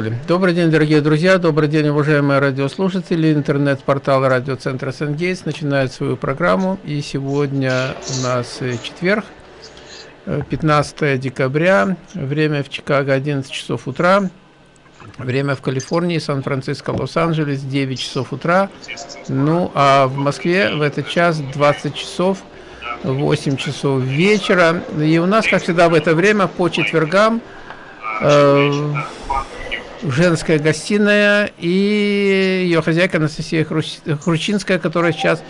Поехали. Добрый день, дорогие друзья, добрый день, уважаемые радиослушатели. Интернет-портал радиоцентра Сангейтс начинает свою программу. И сегодня у нас четверг, 15 декабря, время в Чикаго 11 часов утра, время в Калифорнии, Сан-Франциско, Лос-Анджелес 9 часов утра, ну а в Москве в этот час 20 часов 8 часов вечера. И у нас, как всегда, в это время по четвергам э, женская гостиная и ее хозяйка Анастасия Хрущинская, которая сейчас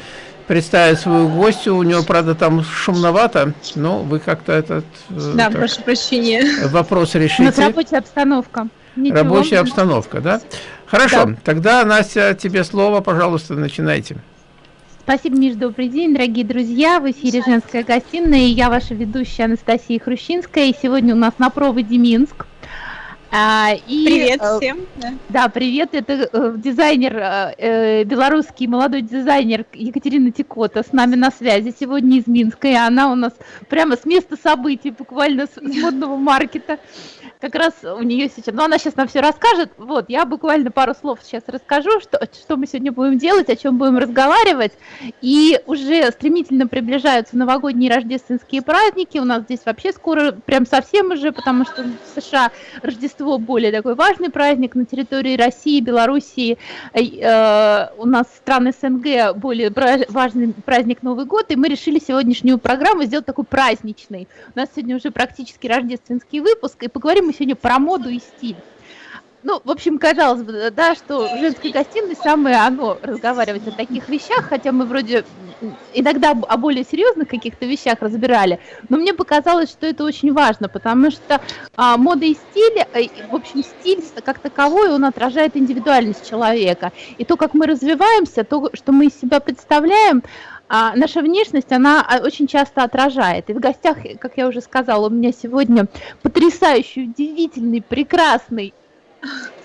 представит свою гостью. У нее, правда, там шумновато, но вы как-то этот... Э, да, так, прошу прощения. Вопрос решите. У нас рабочая обстановка. Ничего. Рабочая обстановка, да? Хорошо, да. тогда, Настя, тебе слово, пожалуйста, начинайте. Спасибо, Миш, добрый день, дорогие друзья. В эфире «Женская гостиная» и я ваша ведущая Анастасия Хрущинская. И сегодня у нас на проводе Минск. А, и, привет э, всем. Да, да привет. Это э, дизайнер, э, э, белорусский молодой дизайнер Екатерина Тикота с нами на связи сегодня из Минска. И она у нас прямо с места событий, буквально с, с модного маркета как раз у нее сейчас, ну она сейчас нам все расскажет, вот, я буквально пару слов сейчас расскажу, что, что мы сегодня будем делать, о чем будем разговаривать, и уже стремительно приближаются новогодние рождественские праздники, у нас здесь вообще скоро, прям совсем уже, потому что в США Рождество более такой важный праздник, на территории России, Белоруссии, э, у нас страны СНГ более важный праздник Новый год, и мы решили сегодняшнюю программу сделать такой праздничной, у нас сегодня уже практически рождественский выпуск, и поговорим мы сегодня про моду и стиль. Ну, в общем, казалось бы, да, что в женской гостиной самое оно разговаривать о таких вещах, хотя мы вроде иногда о более серьезных каких-то вещах разбирали, но мне показалось, что это очень важно, потому что а, мода и стиль, э, в общем, стиль как таковой, он отражает индивидуальность человека. И то, как мы развиваемся, то, что мы из себя представляем, а наша внешность, она а, очень часто отражает. И в гостях, как я уже сказала, у меня сегодня потрясающий, удивительный, прекрасный,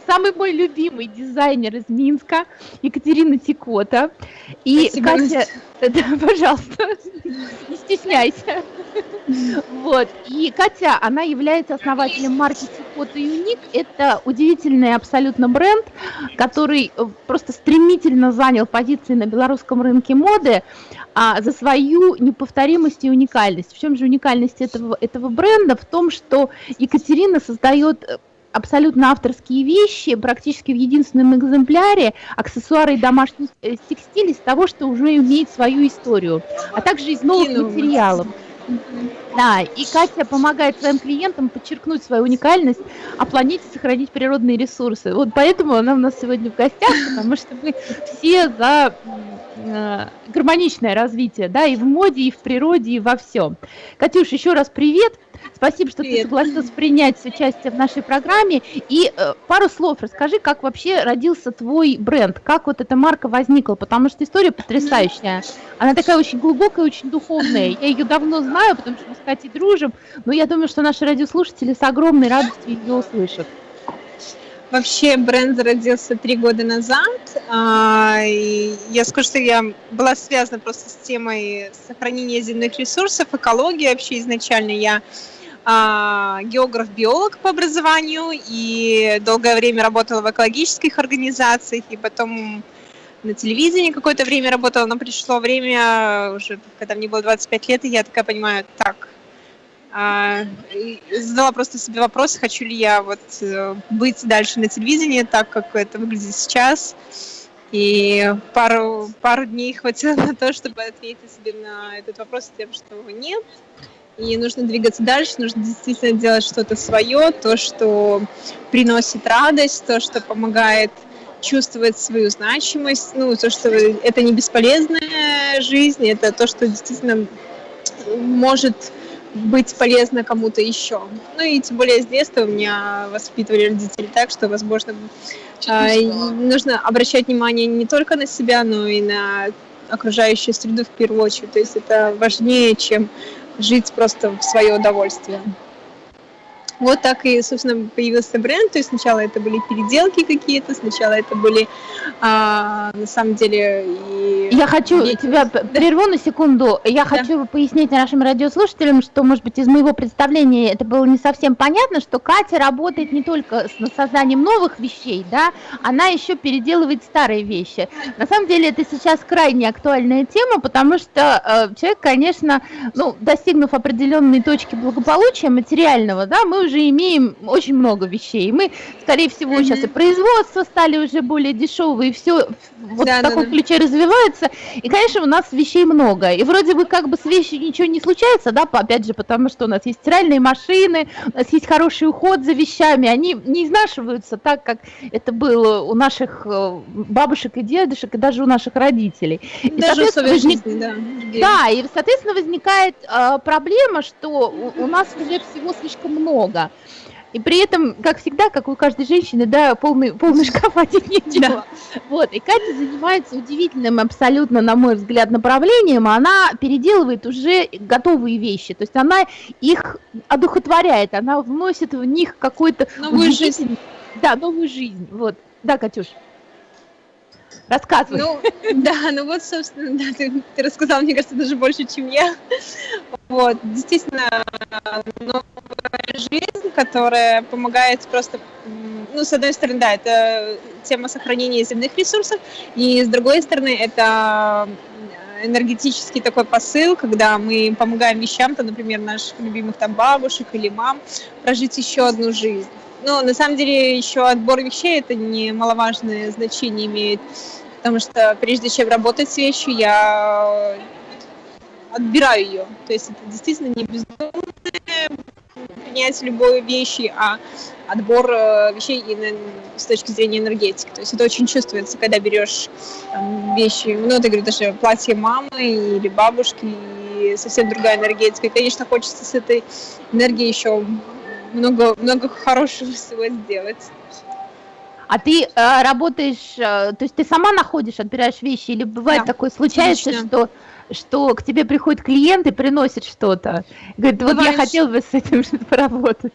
самый мой любимый дизайнер из Минска, Екатерина Тикота. И Спасибо. Катя, да, пожалуйста, не стесняйся. Вот. И Катя, она является основателем марки Тикота Юник. Это удивительный абсолютно бренд, который э, просто стремительно занял позиции на белорусском рынке моды а, за свою неповторимость и уникальность. В чем же уникальность этого, этого бренда? В том, что Екатерина создает э, абсолютно авторские вещи, практически в единственном экземпляре, аксессуары и домашний э, текстиль из того, что уже имеет свою историю, а также из новых материалов. Да, и Катя помогает своим клиентам подчеркнуть свою уникальность, а планете сохранить природные ресурсы. Вот поэтому она у нас сегодня в гостях, потому что мы все за э, гармоничное развитие, да, и в моде, и в природе, и во всем. Катюш, еще раз привет. Спасибо, что Привет. ты согласилась принять участие в нашей программе. И э, пару слов расскажи, как вообще родился твой бренд, как вот эта марка возникла, потому что история потрясающая. Она такая очень глубокая, очень духовная. Я ее давно знаю, потому что мы с Катей дружим, но я думаю, что наши радиослушатели с огромной радостью ее услышат. Вообще бренд зародился три года назад. А, я скажу, что я была связана просто с темой сохранения земных ресурсов, экологии вообще изначально. Я географ-биолог по образованию и долгое время работала в экологических организациях, и потом на телевидении какое-то время работала, но пришло время, уже когда мне было 25 лет, и я такая понимаю, так, а, задала просто себе вопрос, хочу ли я вот э, быть дальше на телевидении, так как это выглядит сейчас. И пару, пару дней хватило на то, чтобы ответить себе на этот вопрос тем, что нет, и нужно двигаться дальше, нужно действительно делать что-то свое, то, что приносит радость, то, что помогает чувствовать свою значимость, ну, то, что это не бесполезная жизнь, это то, что действительно может быть полезно кому-то еще. Ну и тем более с детства у меня воспитывали родители так, что, возможно, э, нужно обращать внимание не только на себя, но и на окружающую среду в первую очередь. То есть это важнее, чем жить просто в свое удовольствие. Вот так и, собственно, появился бренд. То есть сначала это были переделки какие-то, сначала это были, а, на самом деле, и... Я хочу Весь. тебя прерву на секунду. Я да. хочу пояснить нашим радиослушателям, что, может быть, из моего представления это было не совсем понятно, что Катя работает не только с созданием новых вещей, да, она еще переделывает старые вещи. На самом деле это сейчас крайне актуальная тема, потому что э, человек, конечно, ну, достигнув определенной точки благополучия материального, да, мы уже имеем очень много вещей. Мы, скорее всего, mm-hmm. сейчас и производство стали уже более дешевые, и все вот да, в таком да, ключе развивается. И, конечно, у нас вещей много. И вроде бы как бы с вещью ничего не случается, да, опять же, потому что у нас есть стиральные машины, у нас есть хороший уход за вещами, они не изнашиваются так, как это было у наших э, бабушек и дедушек, и даже у наших родителей. И, даже условия возник... жизни, да. Да, и, соответственно, возникает э, проблема, что у, у нас уже всего слишком много. И при этом, как всегда, как у каждой женщины, да, полный, полный шкаф одеть нечего. Да. Вот, и Катя занимается удивительным абсолютно, на мой взгляд, направлением. Она переделывает уже готовые вещи. То есть она их одухотворяет, она вносит в них какой-то... Новую жизнь. Да, новую жизнь. Вот. Да, Катюш. Рассказывай. Ну, да, ну вот, собственно, да, ты, ты рассказал, мне кажется, даже больше, чем я. Вот, действительно, новая жизнь, которая помогает просто, ну, с одной стороны, да, это тема сохранения земных ресурсов, и с другой стороны, это энергетический такой посыл, когда мы помогаем вещам, то, например, наших любимых там бабушек или мам, прожить еще одну жизнь. Но на самом деле еще отбор вещей это немаловажное значение имеет, потому что прежде чем работать с вещью, я отбираю ее. То есть это действительно не бездумное принять любой вещи, а отбор э, вещей с точки зрения энергетики. То есть это очень чувствуется, когда берешь там, вещи, ну, ты говоришь, даже платье мамы или бабушки, и совсем другая энергетика. И, конечно, хочется с этой энергией еще много, много хорошего всего сделать. А ты э, работаешь, э, то есть ты сама находишь, отбираешь вещи, или бывает да, такое случается, что что к тебе приходит клиент и приносит что-то, говорит, вот Бывает, я хотел бы с этим поработать.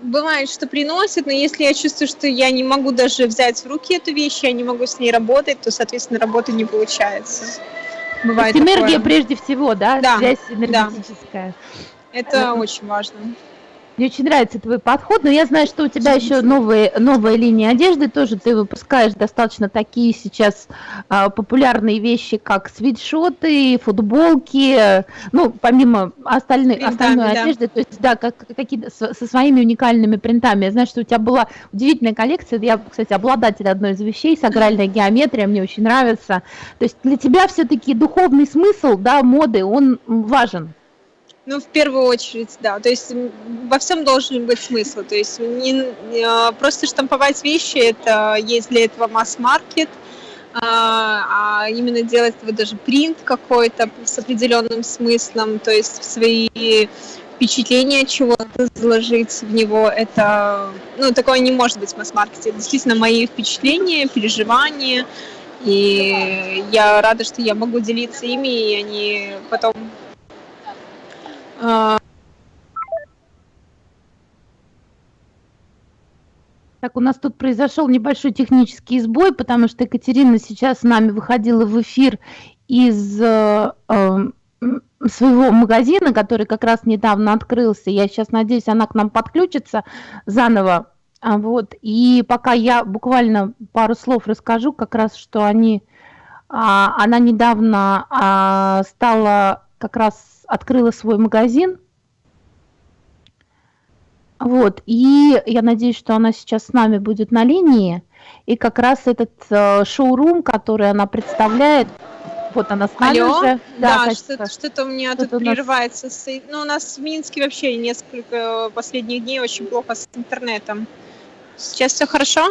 Бывает, что приносит, но если я чувствую, что я не могу даже взять в руки эту вещь, я не могу с ней работать, то, соответственно, работа не получается. Бывает энергия прежде всего, да? Да. Связь энергетическая. Да. Это очень важно. Мне очень нравится твой подход, но я знаю, что у тебя еще новые, новая линия одежды тоже. Ты выпускаешь достаточно такие сейчас а, популярные вещи, как свитшоты, футболки, ну, помимо остальной, Принтами, остальной да. одежды, то есть, да, как, какие со, со своими уникальными принтами. Я знаю, что у тебя была удивительная коллекция. Я, кстати, обладатель одной из вещей, сакральная геометрия, мне очень нравится. То есть для тебя все-таки духовный смысл, да, моды, он важен. Ну, в первую очередь, да. То есть во всем должен быть смысл. То есть не, не а, просто штамповать вещи, это есть для этого масс-маркет, а, а именно делать вот даже принт какой-то с определенным смыслом, то есть свои впечатления чего-то заложить в него, это, ну, такое не может быть в масс-маркете. Это действительно мои впечатления, переживания, и я рада, что я могу делиться ими, и они потом так, у нас тут произошел небольшой технический сбой, потому что Екатерина сейчас с нами выходила в эфир из э, э, своего магазина, который как раз недавно открылся. Я сейчас надеюсь, она к нам подключится заново. А, вот. И пока я буквально пару слов расскажу, как раз, что они, а, она недавно а, стала как раз открыла свой магазин. Вот, и я надеюсь, что она сейчас с нами будет на линии. И как раз этот э, шоурум, который она представляет, вот она с нами Алло? уже. Да, да что-то, что-то у меня тут прерывается. Нас... Ну, у нас в Минске вообще несколько последних дней очень плохо с интернетом. Сейчас все хорошо?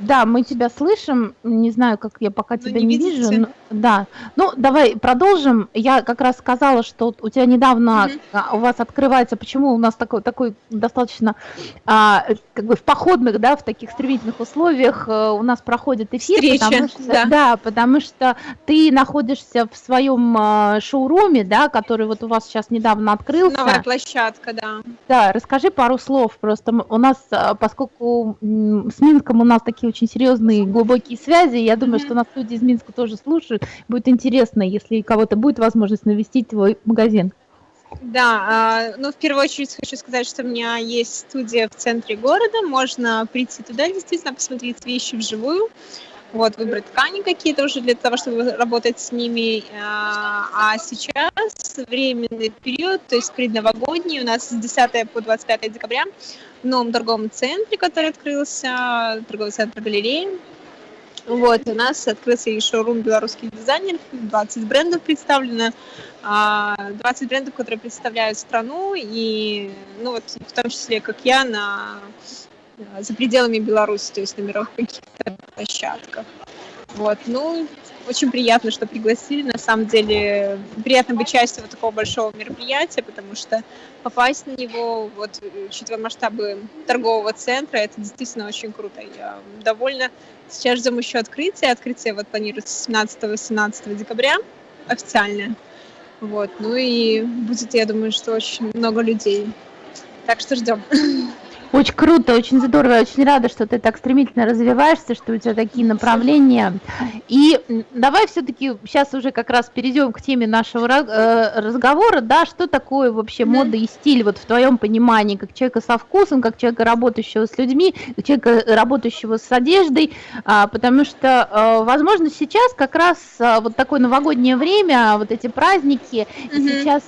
Да, мы тебя слышим. Не знаю, как я пока но тебя не, не вижу. Но, да. Ну, давай продолжим. Я как раз сказала, что у тебя недавно угу. у вас открывается, почему у нас такой, такой достаточно а, как бы в походных, да, в таких стремительных условиях а, у нас проходит эфир. Встреча, потому что, да. да, потому что ты находишься в своем а, шоуруме, да, который вот у вас сейчас недавно открылся. Новая площадка, да. Да, расскажи пару слов просто. У нас, поскольку с Минском у нас такие очень серьезные, глубокие связи. Я думаю, mm-hmm. что нас люди из Минска тоже слушают. Будет интересно, если кого-то будет возможность навестить твой магазин. Да, а, ну, в первую очередь хочу сказать, что у меня есть студия в центре города, можно прийти туда, действительно, посмотреть вещи вживую, вот, выбрать ткани какие-то уже для того, чтобы работать с ними. А, а сейчас временный период, то есть предновогодний, у нас с 10 по 25 декабря новом торговом центре, который открылся, торговый центр галереи. Вот, у нас открылся и шоурум белорусских дизайнеров, 20 брендов представлено, 20 а, брендов, которые представляют страну, и, ну вот, в том числе, как я, на, за пределами Беларуси, то есть на мировых каких-то площадках. Вот, ну, очень приятно, что пригласили. На самом деле приятно быть частью вот такого большого мероприятия, потому что попасть на него, вот, учитывая масштабы торгового центра, это действительно очень круто. Я довольна. Сейчас ждем еще открытия. Открытие вот планируется 17-18 декабря официально. Вот, ну и будет, я думаю, что очень много людей. Так что ждем. Очень круто, очень здорово. Я очень рада, что ты так стремительно развиваешься, что у тебя такие направления. И давай все-таки сейчас уже как раз перейдем к теме нашего э, разговора, да, что такое вообще мода и стиль вот в твоем понимании, как человека со вкусом, как человека, работающего с людьми, как человека, работающего с одеждой, а, потому что, э, возможно, сейчас как раз э, вот такое новогоднее время, вот эти праздники, mm-hmm. сейчас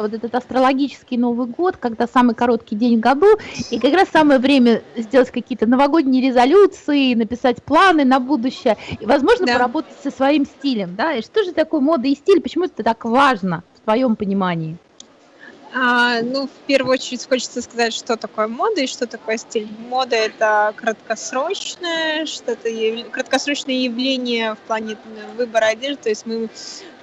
вот этот астрологический Новый год, когда самый короткий день в году, и как раз самое время сделать какие-то новогодние резолюции, написать планы на будущее, и, возможно, да. поработать со своим стилем, да, и что же такое мода и стиль, почему это так важно в твоем понимании? А, ну, в первую очередь хочется сказать, что такое мода и что такое стиль. Мода – это краткосрочное, что-то краткосрочное явление в плане выбора одежды. То есть мы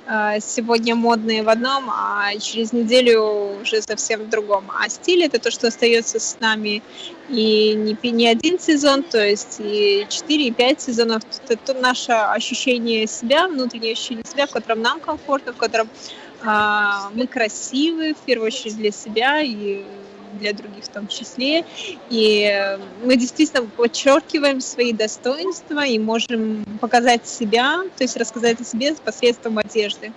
сегодня модные в одном, а через неделю уже совсем в другом. А стиль это то, что остается с нами и не, не один сезон, то есть и 4, и 5 сезонов. Это наше ощущение себя, внутреннее ощущение себя, в котором нам комфортно, в котором а, мы красивы, в первую очередь для себя и для других в том числе. И мы действительно подчеркиваем свои достоинства и можем показать себя, то есть рассказать о себе посредством одежды.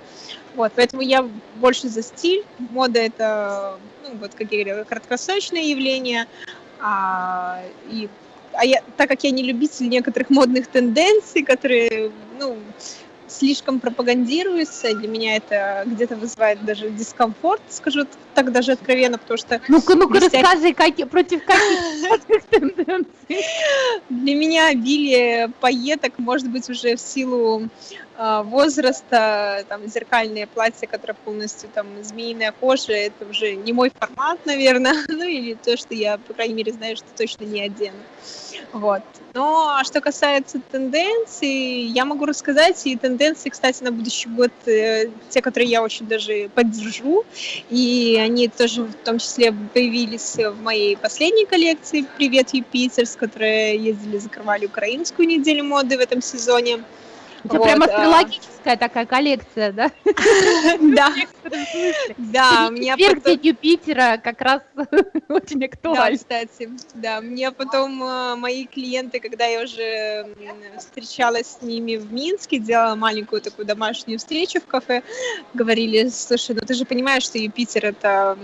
Вот, поэтому я больше за стиль. Мода это, ну, вот, как я говорила, краткосрочное явление. А, и, а я, так как я не любитель некоторых модных тенденций, которые, ну, слишком пропагандируется, для меня это где-то вызывает даже дискомфорт, скажу так даже откровенно, потому что... Ну-ка, ну-ка, рассказывай, как, против каких тенденций? Для меня обилие пайеток может быть уже в силу возраста, там, зеркальные платья, которые полностью там змеиная кожа, это уже не мой формат, наверное, ну или то, что я, по крайней мере, знаю, что точно не одену. Вот. Но а что касается тенденций, я могу рассказать, и тенденции, кстати, на будущий год, э, те, которые я очень даже поддержу, и они тоже в том числе появились в моей последней коллекции «Привет, Юпитер», с которой ездили, закрывали украинскую неделю моды в этом сезоне. У тебя вот, прям астрологическая а... такая коллекция, да? Да. Да, мне потом... Юпитера как раз очень актуально. Да, кстати, да. Мне потом э, мои клиенты, когда я уже встречалась с ними в Минске, делала маленькую такую домашнюю встречу в кафе, говорили, слушай, ну ты же понимаешь, что Юпитер это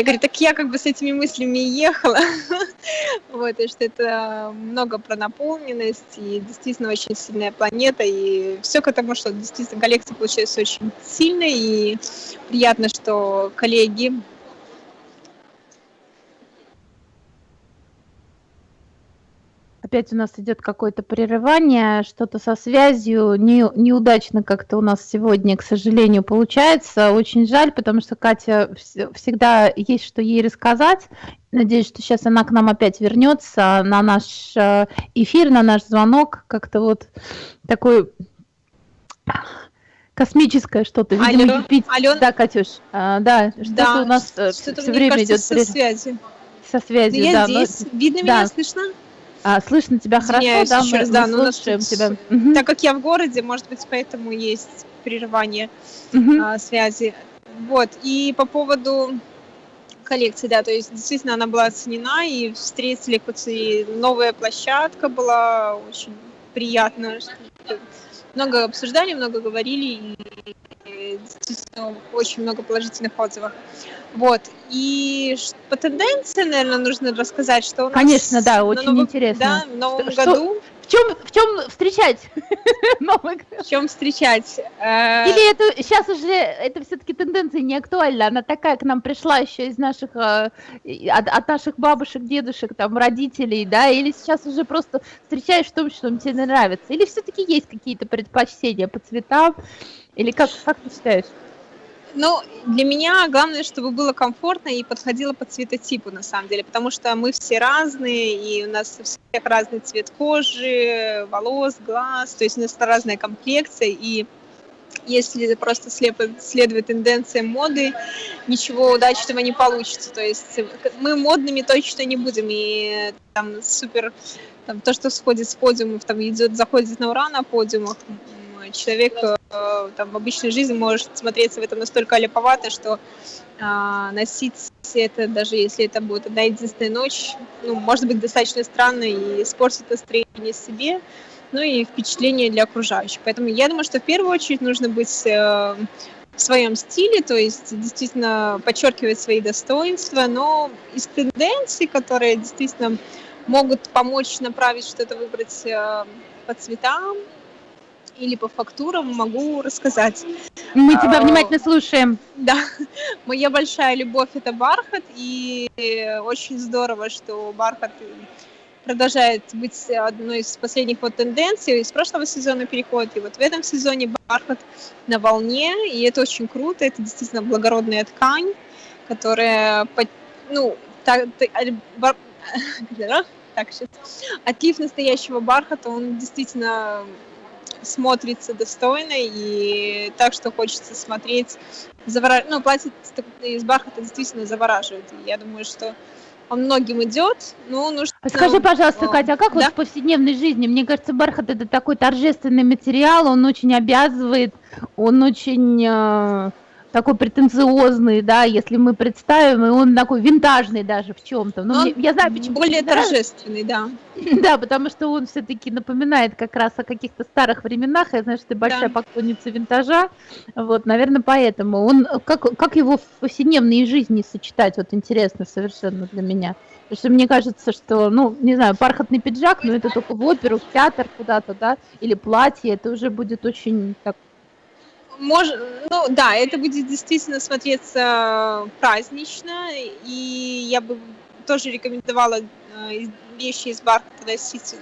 я говорю, так я как бы с этими мыслями ехала, вот, и что это много про наполненность, и действительно очень сильная планета, и все к этому, что действительно коллекция получается очень сильной, и приятно, что коллеги Опять у нас идет какое-то прерывание, что-то со связью. Не, неудачно как-то у нас сегодня, к сожалению, получается. Очень жаль, потому что Катя всегда есть что ей рассказать. Надеюсь, что сейчас она к нам опять вернется на наш э, эфир, на наш звонок. Как-то вот такой космическое что-то. Видимо, Алло, Юпитер. Алло. Да, Катюш, а, да, что-то да, у нас э, что все время кажется, идет. Со связью. Со связью, я да. здесь. Но... Видно да. меня, слышно? А, слышно тебя Извиняюсь хорошо, да? Мы, раз, мы да, слушаем нас, тебя. Так как я в городе, может быть, поэтому есть прерывание угу. а, связи. Вот, и по поводу коллекции, да, то есть действительно она была оценена, и встретили хоть и новая площадка была очень приятно, много обсуждали, много говорили, и действительно очень много положительных отзывов. Вот. И по тенденции, наверное, нужно рассказать, что у нас Конечно, да, очень новом, интересно. Да, в новом что, году чем, в чем встречать Новый год? В чем встречать? Э, Или это сейчас уже, это все-таки тенденция не актуальна, она такая к нам пришла еще из наших, э, от, от наших бабушек, дедушек, там, родителей, да, или сейчас уже просто встречаешь в том, что тебе нравится? Или все-таки есть какие-то предпочтения по цветам? Или как, как ты считаешь? Ну, для меня главное, чтобы было комфортно и подходило по цветотипу, на самом деле, потому что мы все разные, и у нас у всех разный цвет кожи, волос, глаз, то есть у нас разная комплекция, и если просто слепо следовать тенденциям моды, ничего удачного не получится. То есть мы модными точно не будем, и там супер, там, то, что сходит с подиумов, там идет, заходит на ура на подиумах, человек э, там, в обычной жизни может смотреться в этом настолько леповато, что э, носить это, даже если это будет одна единственная ночь, ну, может быть достаточно странно и испортит настроение себе, ну и впечатление для окружающих. Поэтому я думаю, что в первую очередь нужно быть э, в своем стиле, то есть действительно подчеркивать свои достоинства, но из тенденций, которые действительно могут помочь направить что-то выбрать э, по цветам, или по фактурам могу рассказать. Мы тебя а, внимательно слушаем. Да, моя большая любовь это бархат, и очень здорово, что бархат продолжает быть одной из последних вот тенденций. Из прошлого сезона переходит, и вот в этом сезоне бархат на волне, и это очень круто, это действительно благородная ткань, которая, ну, так, бар... так, сейчас. Отлив настоящего бархата, он действительно смотрится достойно и так, что хочется смотреть. Завора... Ну, платье из бархата действительно завораживает. Я думаю, что он многим идет, но нужно... Скажи, пожалуйста, Катя, а как да? вот в повседневной жизни? Мне кажется, бархат это такой торжественный материал, он очень обязывает, он очень э, такой претенциозный, да, если мы представим, и он такой винтажный даже в чем-то. Но, Но я знаю, почему. Более торжественный, да. Да, потому что он все-таки напоминает как раз о каких-то старых временах. Я знаю, что ты большая да. поклонница винтажа. Вот, наверное, поэтому. Он как, как его в повседневной жизни сочетать, вот интересно совершенно для меня. Потому что мне кажется, что, ну, не знаю, бархатный пиджак, но это только в оперу, в театр куда-то, да, или платье, это уже будет очень так Мож, ну да, это будет действительно смотреться празднично, и я бы тоже рекомендовала э, вещи из бархата носить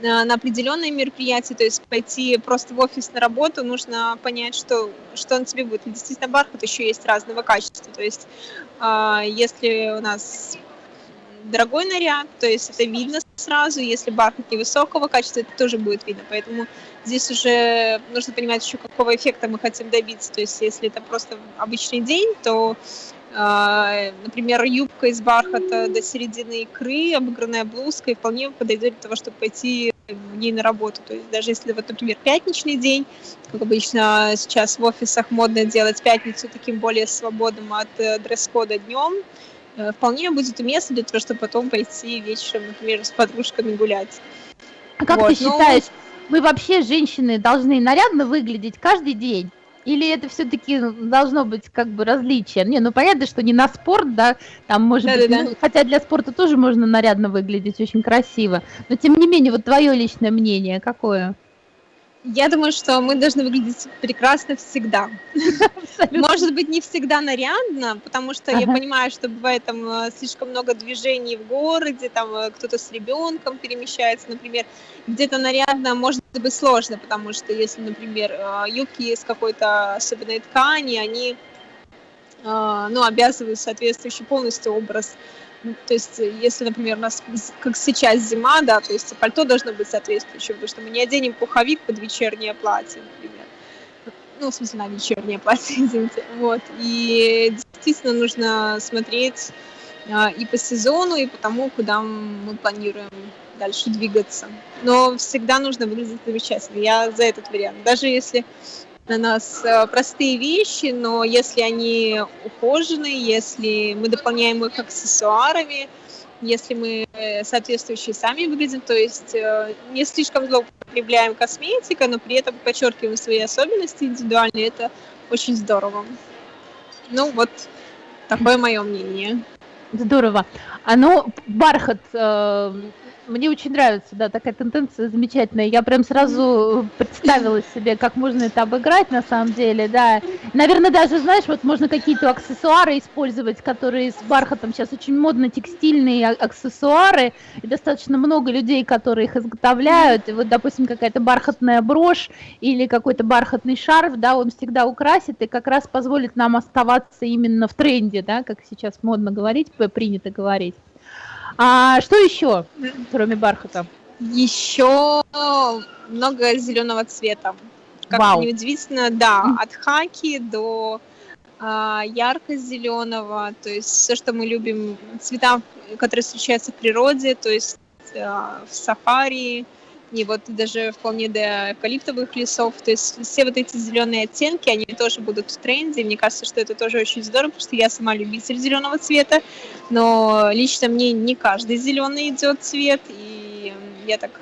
на, на определенные мероприятия, то есть пойти просто в офис на работу, нужно понять, что, что он тебе будет. действительно, бархат еще есть разного качества, то есть э, если у нас дорогой наряд, то есть это видно сразу, если бархат невысокого качества, это тоже будет видно, поэтому здесь уже нужно понимать еще, какого эффекта мы хотим добиться, то есть если это просто обычный день, то Uh, например, юбка из бархата до середины икры, обыгранная блузка, и вполне подойдет для того, чтобы пойти в ней на работу. То есть даже если, вот, например, пятничный день, как обычно сейчас в офисах модно делать пятницу таким более свободным от э, дресс-кода днем, вполне будет уместно для того, чтобы потом пойти вечером, например, с подружками гулять. А как вот, ты ну, считаешь, мы вообще, женщины, должны нарядно выглядеть каждый день? Или это все-таки должно быть как бы различие? Не, ну понятно, что не на спорт, да, там может да, быть, да, ну, хотя для спорта тоже можно нарядно выглядеть очень красиво. Но тем не менее, вот твое личное мнение какое? Я думаю, что мы должны выглядеть прекрасно всегда. Может быть, не всегда нарядно, потому что ага. я понимаю, что бывает там э, слишком много движений в городе, там э, кто-то с ребенком перемещается, например. Где-то нарядно может быть сложно, потому что если, например, э, юбки из какой-то особенной ткани, они ну, обязывают соответствующий полностью образ то есть, э, если, например, у нас, как сейчас зима, да, то есть пальто должно быть соответствующим, потому что мы не оденем пуховик под вечернее платье, например. Ну, в смысле, на вечернее платье, извините. Вот. И действительно нужно смотреть а, и по сезону, и по тому, куда мы планируем дальше двигаться. Но всегда нужно выглядеть замечательно. Я за этот вариант. Даже если на нас э, простые вещи, но если они ухожены, если мы дополняем их аксессуарами, если мы соответствующие сами выглядим, то есть э, не слишком злоупотребляем косметикой, но при этом подчеркиваем свои особенности индивидуальные, это очень здорово. Ну вот, такое мое мнение. Здорово. А ну, бархат, э, мне очень нравится, да, такая тенденция замечательная. Я прям сразу представила себе, как можно это обыграть на самом деле, да. Наверное, даже, знаешь, вот можно какие-то аксессуары использовать, которые с бархатом сейчас очень модно, текстильные аксессуары, и достаточно много людей, которые их изготовляют. И вот, допустим, какая-то бархатная брошь или какой-то бархатный шарф, да, он всегда украсит и как раз позволит нам оставаться именно в тренде, да, как сейчас модно говорить, принято говорить. А что еще, кроме бархата? Еще много зеленого цвета. Как Вау. неудивительно, да, от хаки до а, ярко-зеленого, то есть все, что мы любим, цвета, которые встречаются в природе, то есть а, в сафари, и вот даже вполне до эвкалиптовых лесов. То есть все вот эти зеленые оттенки, они тоже будут в тренде. Мне кажется, что это тоже очень здорово, потому что я сама любитель зеленого цвета, но лично мне не каждый зеленый идет цвет, и я так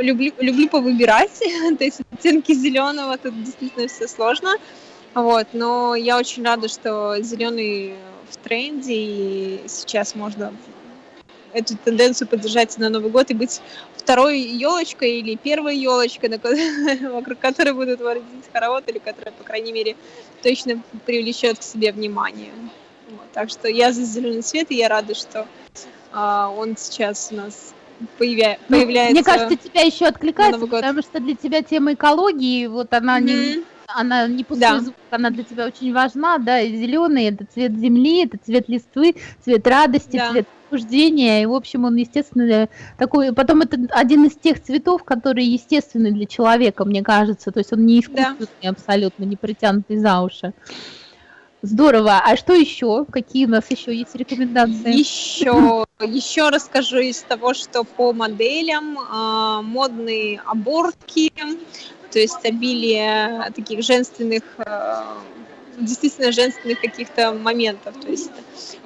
люблю, люблю повыбирать, то есть оттенки зеленого, тут действительно все сложно, вот, но я очень рада, что зеленый в тренде, и сейчас можно эту тенденцию поддержать на Новый год и быть второй елочкой или первой елочкой, вокруг которой будут водить хоровод, или которая, по крайней мере, точно привлечет к себе внимание. Вот, так что я за зеленый цвет, и я рада, что а, он сейчас у нас появя... ну, появляется. Мне кажется, тебя еще откликается, потому что для тебя тема экологии, вот она mm-hmm. не она не пустой да. звук, она для тебя очень важна, да, и зеленый это цвет земли, это цвет листвы, цвет радости, да. цвет возбуждения, и, в общем, он, естественно, такой, потом это один из тех цветов, которые естественны для человека, мне кажется, то есть он не искусственный да. абсолютно, не притянутый за уши. Здорово. А что еще? Какие у нас еще есть рекомендации? Еще, еще расскажу из того, что по моделям э, модные оборки, то есть обилие таких женственных, э, действительно женственных каких-то моментов. То есть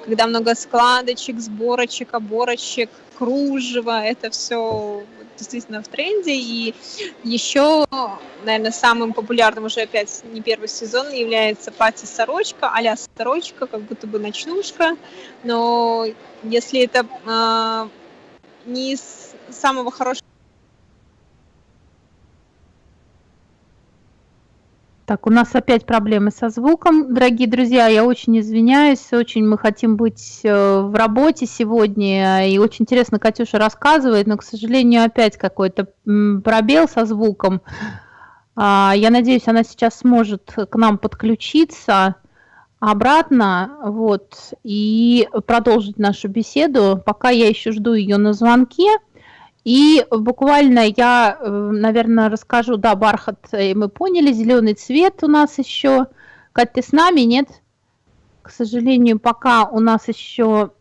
когда много складочек, сборочек, оборочек, кружева, это все действительно в тренде. И еще, наверное, самым популярным уже опять не первый сезон является платье-сорочка, а сорочка, как будто бы ночнушка. Но если это э, не из самого хорошего Так, у нас опять проблемы со звуком. Дорогие друзья, я очень извиняюсь, очень мы хотим быть э, в работе сегодня, и очень интересно Катюша рассказывает, но, к сожалению, опять какой-то пробел со звуком. А, я надеюсь, она сейчас сможет к нам подключиться обратно, вот, и продолжить нашу беседу. Пока я еще жду ее на звонке. И буквально я, э, наверное, расскажу, да, бархат э, мы поняли, зеленый цвет у нас еще. Кать, ты с нами, нет? К сожалению, пока у нас еще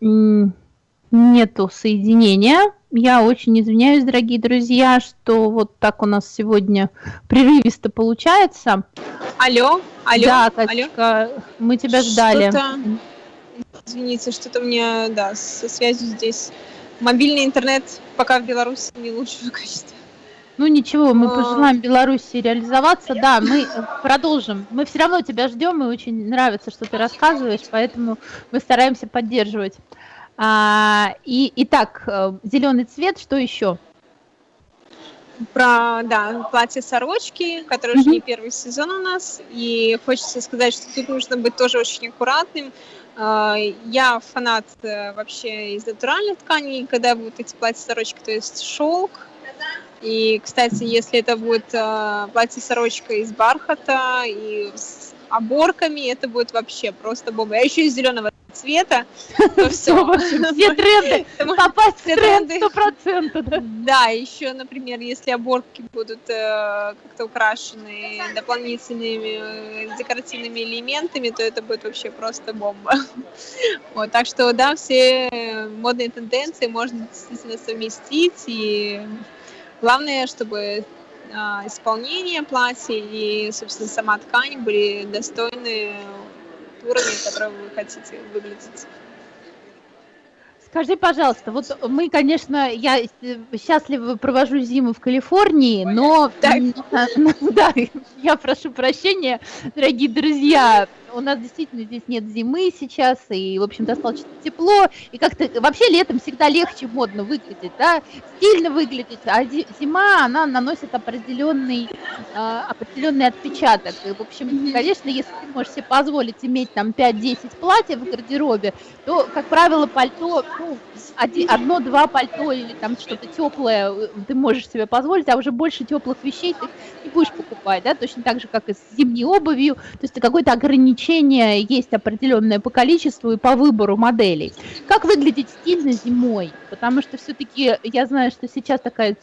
нету соединения. Я очень извиняюсь, дорогие друзья, что вот так у нас сегодня прерывисто получается. Алло, алло, да, Катечка, алло. мы тебя ждали. Извините, что-то у меня, да, со связью здесь Мобильный интернет пока в Беларуси не лучшего качества. Ну ничего, мы пожелаем Беларуси реализоваться. Да, мы продолжим. Мы все равно тебя ждем, и очень нравится, что ты рассказываешь, поэтому мы стараемся поддерживать. А, и итак, э, зеленый цвет, что еще? Про, да, платье сорочки, которое уже не первый сезон у нас. И хочется сказать, что тут нужно быть тоже очень аккуратным. А, я фанат э, вообще из натуральных тканей, когда будут эти платья-сорочки, то есть шелк. И, кстати, если это будет э, платье-сорочка из бархата и с оборками, это будет вообще просто бомба. Я еще из зеленого цвета, то все. Все тренды, попасть в тренд сто процентов. Да, еще, например, если оборки будут э, как-то украшены дополнительными э, декоративными элементами, то это будет вообще просто бомба. Вот, так что, да, все модные тенденции можно действительно совместить, и главное, чтобы а, исполнение платья и, собственно, сама ткань были достойны уровня, который вы хотите выглядеть. Скажи, пожалуйста, вот мы, конечно, я счастливо провожу зиму в Калифорнии, но да, я прошу прощения, дорогие друзья, у нас действительно здесь нет зимы сейчас, и, в общем, достаточно тепло, и как-то вообще летом всегда легче модно выглядеть, да, стильно выглядеть, а зима, она наносит определенный, э, определенный отпечаток. И, в общем, конечно, если ты можешь себе позволить иметь там 5-10 платьев в гардеробе, то, как правило, пальто, ну, одно-два пальто или там что-то теплое э, ты можешь себе позволить, а уже больше теплых вещей ты не будешь покупать, да, точно так же, как и с зимней обувью, то есть какое-то ограничение есть определенное по количеству и по выбору моделей. Как выглядеть стильно зимой? Потому что все-таки я знаю, что сейчас такая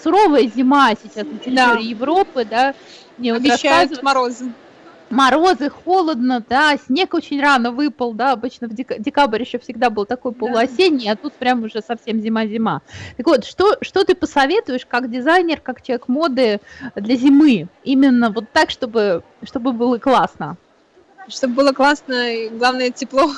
суровая зима сейчас на территории да. Европы, да, мне Обещают морозы морозы, холодно, да, снег очень рано выпал, да, обычно в дек- декабрь еще всегда был такой полуосенний, а тут прям уже совсем зима-зима. Так вот, что, что ты посоветуешь как дизайнер, как человек моды для зимы? Именно вот так, чтобы, чтобы было классно. Чтобы было классно, и главное тепло.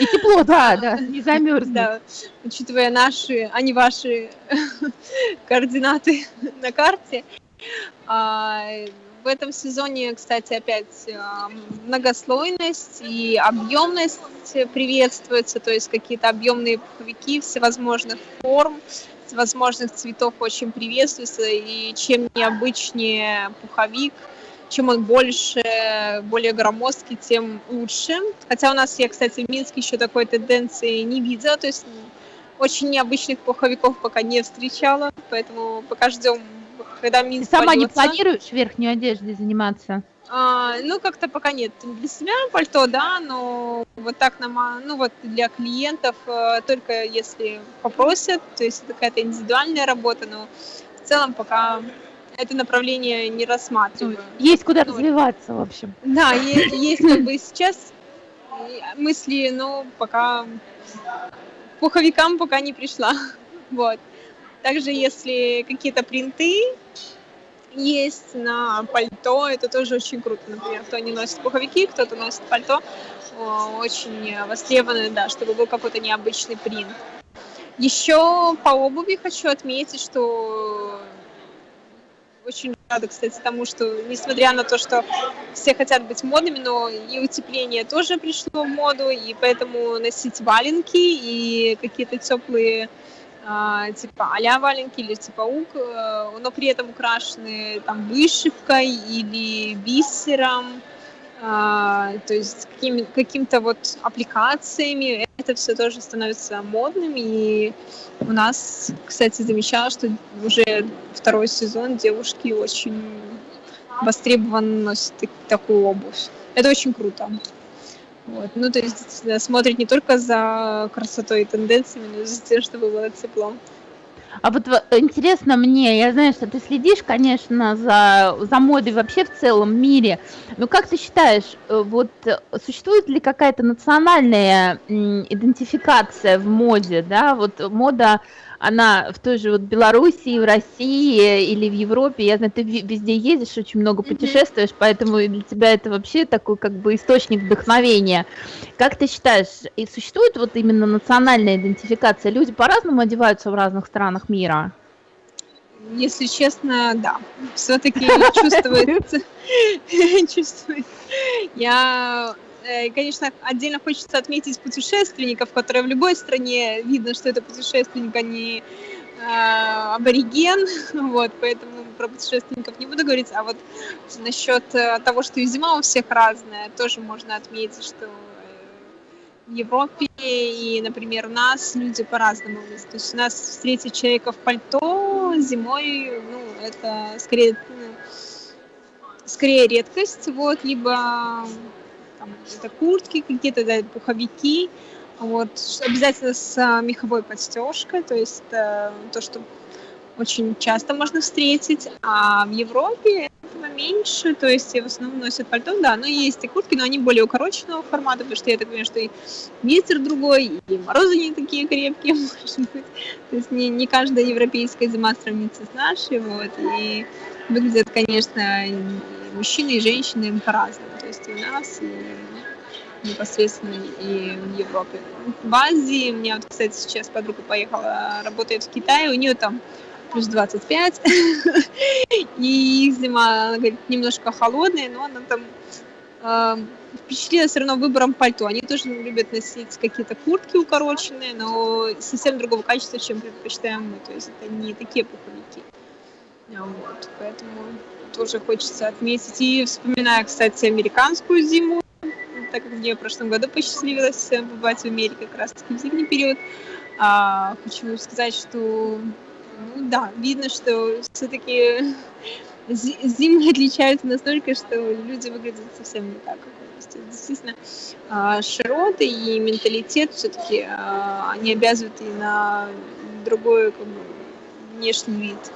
И тепло, да, да, не замерзнуть. Да, учитывая наши, а не ваши координаты на карте. А, в этом сезоне, кстати, опять а, многослойность и объемность приветствуется, то есть какие-то объемные пуховики всевозможных форм, всевозможных цветов очень приветствуются, и чем необычнее пуховик, чем он больше, более громоздкий, тем лучше. Хотя у нас, я, кстати, в Минске еще такой тенденции не видела, то есть очень необычных пуховиков пока не встречала, поэтому пока ждем когда Минск Ты сама польется. не планируешь верхней одеждой заниматься? А, ну, как-то пока нет. Для себя пальто, да, но вот так нам, ну вот для клиентов э, только если попросят, то есть это какая-то индивидуальная работа, но в целом пока это направление не рассматриваю. Есть куда ну, развиваться, в общем. Да, есть, есть как бы сейчас мысли, но пока пуховикам пока не пришла. Вот. Также, если какие-то принты есть на пальто, это тоже очень круто. Например, кто не носит пуховики, кто-то носит пальто, очень востребованы, да, чтобы был какой-то необычный принт. Еще по обуви хочу отметить, что очень рада, кстати, тому, что несмотря на то, что все хотят быть модными, но и утепление тоже пришло в моду, и поэтому носить валенки и какие-то теплые а, типа а валенки или типа ук, э, но при этом украшены там вышивкой или бисером, то есть каким, каким-то вот аппликациями. Это все тоже становится модным, и у нас, кстати, замечала, что уже второй сезон девушки очень востребованно носят такую обувь. Это очень круто. Вот. Ну, то есть смотрит не только за красотой и тенденциями, но и за тем, чтобы было тепло. А вот интересно мне, я знаю, что ты следишь, конечно, за, за модой вообще в целом мире, но как ты считаешь, э, вот существует ли какая-то национальная идентификация в моде, да, вот мода она в той же вот Белоруссии, в России или в Европе, я знаю, ты везде ездишь, очень много путешествуешь, поэтому для тебя это вообще такой как бы источник вдохновения. Как ты считаешь, и существует вот именно национальная идентификация? Люди по-разному одеваются в разных странах мира? Если честно, да. Все-таки чувствуется. Я Э, конечно, отдельно хочется отметить путешественников, которые в любой стране видно, что это путешественник, а не э, абориген, вот, поэтому про путешественников не буду говорить, а вот насчет э, того, что и зима у всех разная, тоже можно отметить, что в Европе и, например, у нас люди по-разному. То есть у нас встретить человека в пальто зимой, ну, это скорее, ну, скорее редкость, вот, либо там, это куртки какие-то, да, пуховики, вот, обязательно с а, меховой подстежкой, то есть э, то, что очень часто можно встретить, а в Европе этого меньше, то есть в основном носят пальто, да, но есть и куртки, но они более укороченного формата, потому что я так понимаю, что и ветер другой, и морозы не такие крепкие, может быть, то есть не, не каждая европейская зима сравнится с нашей, вот, и выглядят, конечно, и мужчины и женщины по-разному. Есть и у нас, и непосредственно и в Европе. В Азии, у меня вот, кстати, сейчас подруга поехала, работает в Китае, у нее там плюс 25, и зима, она говорит, немножко холодная, но она там э, впечатлила все равно выбором пальто. Они тоже любят носить какие-то куртки укороченные, но совсем другого качества, чем предпочитаем мы. То есть это не такие пуховики. Вот, поэтому тоже хочется отметить. И вспоминая, кстати, американскую зиму, так как мне в прошлом году посчастливилось побывать в Америке как раз-таки в зимний период, а, хочу сказать, что ну, да, видно, что все-таки зимы отличаются настолько, что люди выглядят совсем не так. Действительно, а, широты и менталитет все-таки а, они обязывают и на другой как бы, внешний вид.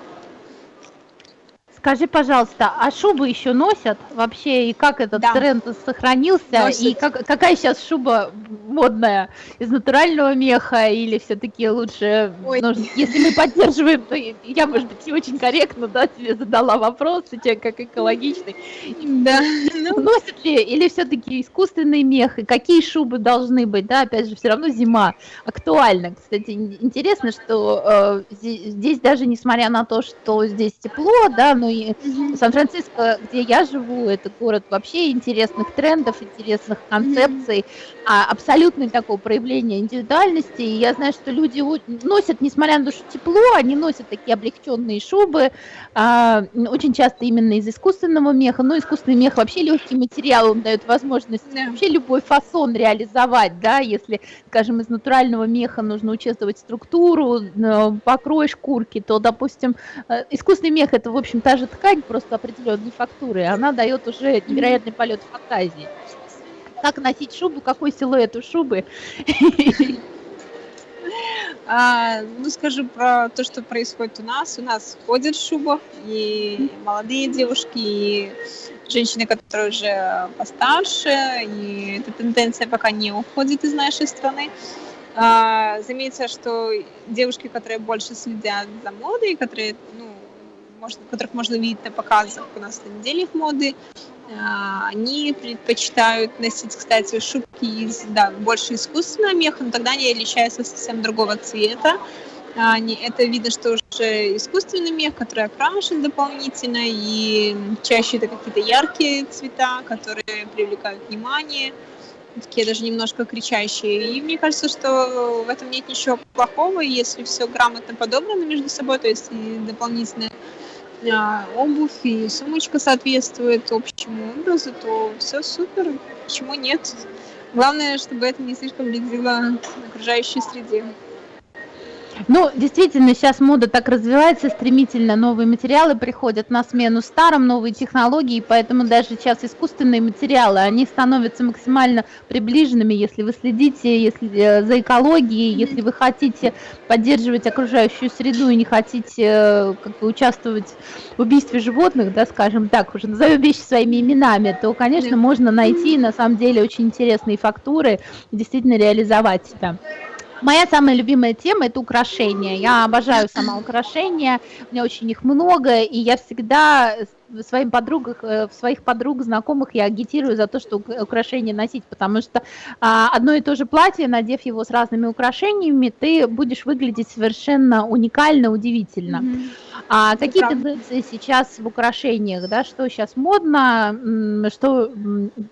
Скажи, пожалуйста, а шубы еще носят вообще, и как этот да. тренд сохранился, носят. и как, какая сейчас шуба модная, из натурального меха, или все-таки лучше, ну, если мы поддерживаем, то я, может быть, не очень корректно, да, тебе задала вопрос, у тебя как экологичный. Да. Ну. Носят ли, или все-таки искусственный мех, и какие шубы должны быть, да, опять же, все равно зима актуальна. Кстати, интересно, что э, здесь даже, несмотря на то, что здесь тепло, да, но и Сан-Франциско, где я живу, это город вообще интересных трендов, интересных концепций, а абсолютное такое проявление индивидуальности. И я знаю, что люди носят, несмотря на то, что тепло, они носят такие облегченные шубы, а, очень часто именно из искусственного меха. Но искусственный мех вообще легкий материал, он дает возможность да. вообще любой фасон реализовать, да, если, скажем, из натурального меха нужно учитывать структуру, э, покрой шкурки, то, допустим, э, искусственный мех это, в общем, та же ткань, просто определенной фактуры, она дает уже невероятный полет фантазии как носить шубу, какой силуэт у шубы. А, ну, скажу про то, что происходит у нас. У нас ходят в шубах и молодые девушки, и женщины, которые уже постарше, и эта тенденция пока не уходит из нашей страны. А, заметьте, что девушки, которые больше следят за модой, которые, ну, можно, которых можно видеть на показах у нас на неделях моды, а, они предпочитают носить, кстати, шубки из, да, больше искусственного меха, но тогда они отличаются совсем другого цвета. Они, это видно, что уже искусственный мех, который окрашен дополнительно, и чаще это какие-то яркие цвета, которые привлекают внимание, такие даже немножко кричащие. И мне кажется, что в этом нет ничего плохого, если все грамотно подобрано между собой, то есть и дополнительно а, обувь и сумочка соответствует общему образу, то все супер, почему нет? Главное, чтобы это не слишком вредило окружающей среде. Ну, действительно, сейчас мода так развивается стремительно, новые материалы приходят на смену старым, новые технологии, поэтому даже сейчас искусственные материалы, они становятся максимально приближенными, если вы следите если, э, за экологией, если вы хотите поддерживать окружающую среду и не хотите э, как бы, участвовать в убийстве животных, да, скажем так, уже назовем вещи своими именами, то, конечно, можно найти на самом деле очень интересные фактуры и действительно реализовать это. Моя самая любимая тема – это украшения. Я обожаю сама украшения, у меня очень их много, и я всегда своим подругах, э, в своих подруг, знакомых я агитирую за то, что украшения носить, потому что а, одно и то же платье, надев его с разными украшениями, ты будешь выглядеть совершенно уникально, удивительно. Mm-hmm. А какие правда. тенденции сейчас в украшениях, да, что сейчас модно, что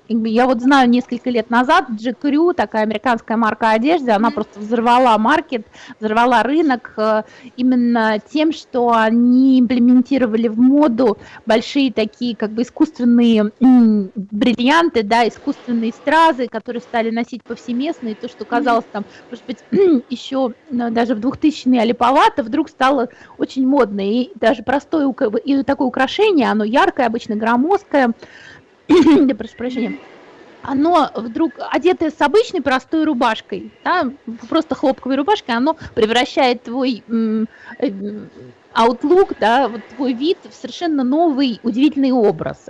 я вот знаю несколько лет назад GQ, такая американская марка одежды, она mm-hmm. просто взорвала маркет, взорвала рынок э, именно тем, что они имплементировали в моду большие большие такие как бы искусственные бриллианты, да, искусственные стразы, которые стали носить повсеместно, и то, что казалось там, может быть, еще ну, даже в 2000-е олиповато, вдруг стало очень модно, и даже простое и такое украшение, оно яркое, обычно громоздкое, да, прошу прощения, оно вдруг одетое с обычной простой рубашкой, да, просто хлопковой рубашкой, оно превращает твой э, outlook, да, вот твой вид совершенно новый, удивительный образ.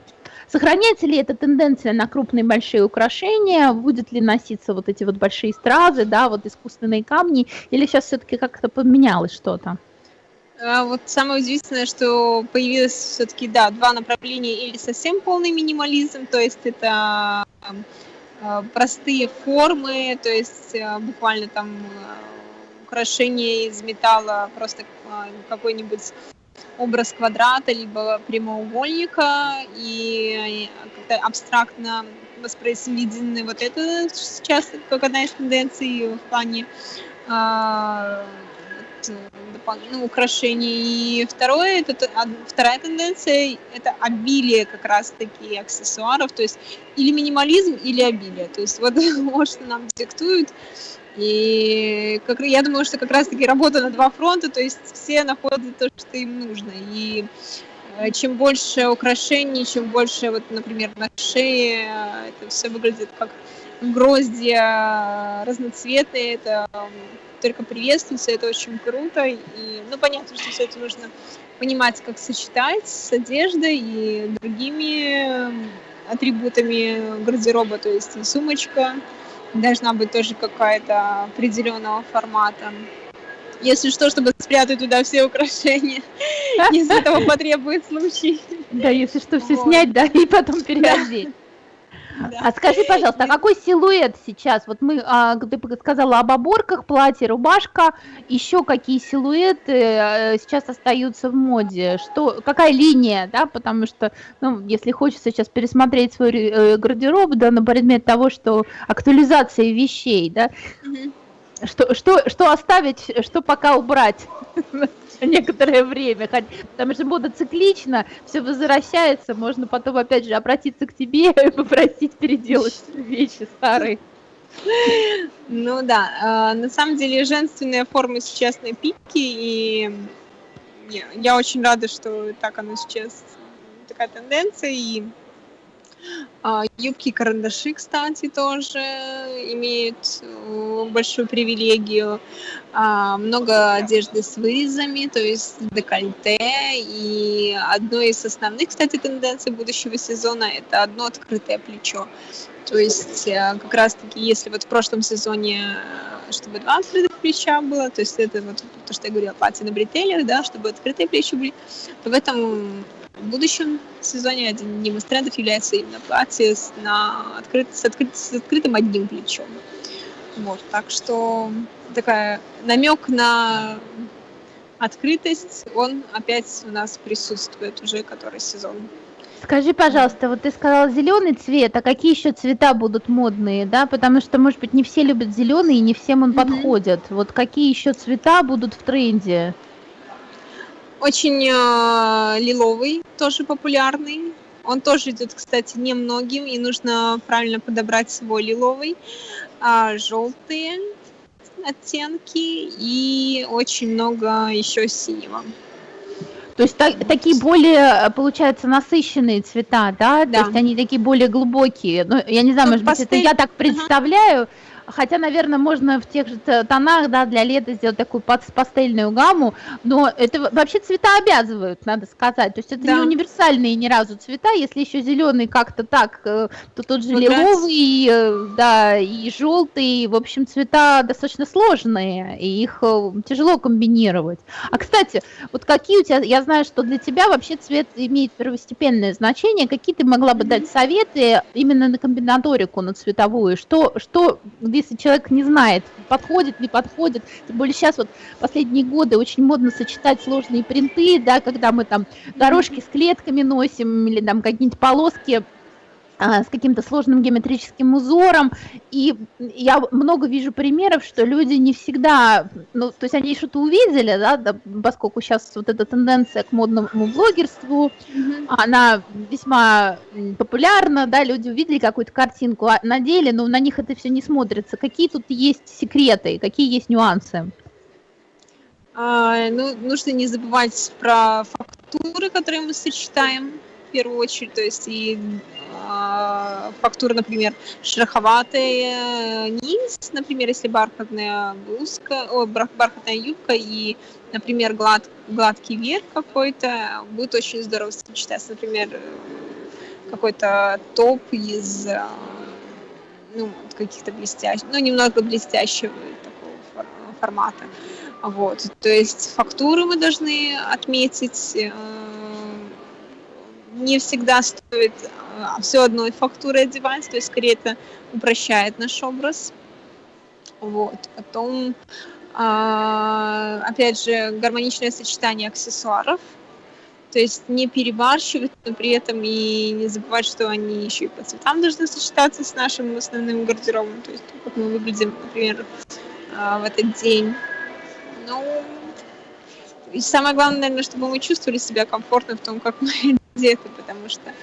Сохраняется ли эта тенденция на крупные большие украшения? Будет ли носиться вот эти вот большие стразы, да, вот искусственные камни? Или сейчас все-таки как-то поменялось что-то? А вот самое удивительное, что появилось все-таки, да, два направления или совсем полный минимализм, то есть это э, простые формы, то есть э, буквально там украшение из металла, просто какой-нибудь образ квадрата, либо прямоугольника, и как-то абстрактно воспроизведены вот это сейчас как одна из тенденций в плане ну, украшений. И второе, это, вторая тенденция, это обилие как раз-таки аксессуаров, то есть или минимализм, или обилие. То есть вот, вот что нам диктуют. И как, я думаю, что как раз-таки работа на два фронта, то есть все находят то, что им нужно. И э, чем больше украшений, чем больше, вот, например, на шее, это все выглядит как гроздья разноцветные, это только приветствуется, это очень круто. И, ну, понятно, что все это нужно понимать, как сочетать с одеждой и другими атрибутами гардероба, то есть и сумочка должна быть тоже какая-то определенного формата. Если что, чтобы спрятать туда все украшения, если этого потребует случай. Да, если что, все снять, да, и потом переодеть. А скажи, пожалуйста, а какой силуэт сейчас? Вот мы, а, ты сказала об оборках, платье, рубашка, еще какие силуэты э, сейчас остаются в моде? Что, какая линия, да, потому что, ну, если хочется сейчас пересмотреть свой э, гардероб, да, на предмет того, что актуализация вещей, да, что, что, что оставить, что пока убрать? некоторое время, потому что мода циклична, все возвращается, можно потом опять же обратиться к тебе и попросить переделать вещи старые. Ну да, а, на самом деле женственные формы сейчас на пике, и я очень рада, что так оно сейчас, такая тенденция, и а, юбки карандаши, кстати, тоже имеют э, большую привилегию. А, много одежды с вырезами, то есть декольте. И одной из основных, кстати, тенденций будущего сезона – это одно открытое плечо. То есть э, как раз-таки, если вот в прошлом сезоне э, чтобы два открытых плеча было, то есть это вот то, что я говорила, платье на бретелях, да, чтобы открытые плечи были, то в этом в будущем сезоне одним из трендов является именно платье с, на открыт, с, открыт, с открытым одним плечом. Вот, так что такая намек на открытость, он опять у нас присутствует уже который сезон. Скажи, пожалуйста, вот ты сказал зеленый цвет, а какие еще цвета будут модные, да? Потому что, может быть, не все любят зеленый и не всем он mm-hmm. подходит. Вот какие еще цвета будут в тренде? Очень э, лиловый, тоже популярный. Он тоже идет, кстати, немногим, и нужно правильно подобрать свой лиловый. А, желтые оттенки и очень много еще синего. То есть так, такие более, получается, насыщенные цвета, да? да? То есть они такие более глубокие. Ну, я не знаю, ну, может пастель... быть, это я так представляю. Ага хотя, наверное, можно в тех же тонах, да, для лета сделать такую пастельную гамму, но это вообще цвета обязывают, надо сказать, то есть это да. не универсальные ни разу цвета, если еще зеленый как-то так, э, то тот же лиловый, э, да, и желтый, в общем, цвета достаточно сложные, и их э, тяжело комбинировать. А, кстати, вот какие у тебя, я знаю, что для тебя вообще цвет имеет первостепенное значение, какие ты могла бы дать советы именно на комбинаторику, на цветовую, что, что, где если человек не знает, подходит, не подходит. Тем более сейчас вот последние годы очень модно сочетать сложные принты, да, когда мы там дорожки с клетками носим или там какие-нибудь полоски с каким-то сложным геометрическим узором. И я много вижу примеров, что люди не всегда, ну, то есть они что-то увидели, да, да поскольку сейчас вот эта тенденция к модному блогерству, mm-hmm. она весьма популярна, да, люди увидели какую-то картинку, а на деле, но ну, на них это все не смотрится. Какие тут есть секреты, какие есть нюансы? А, ну, нужно не забывать про фактуры, которые мы сочетаем в первую очередь, то есть и а, фактура, например, шероховатый э, низ, например, если бархатная блузка, о, бархатная юбка и, например, глад, гладкий верх какой-то, будет очень здорово сочетаться, например, какой-то топ из э, ну, каких-то блестящих, ну, немного блестящего такого формата. Вот, то есть фактуры мы должны отметить. Э, не всегда стоит э, все одной фактурой одевать, то есть скорее это упрощает наш образ. Вот, потом, а, опять же, гармоничное сочетание аксессуаров, то есть не перебарщивать, но при этом и не забывать, что они еще и по цветам должны сочетаться с нашим основным гардеробом, то есть как мы выглядим, например, а, в этот день. Ну, и самое главное, наверное, чтобы мы чувствовали себя комфортно в том, как мы одеты, потому что а,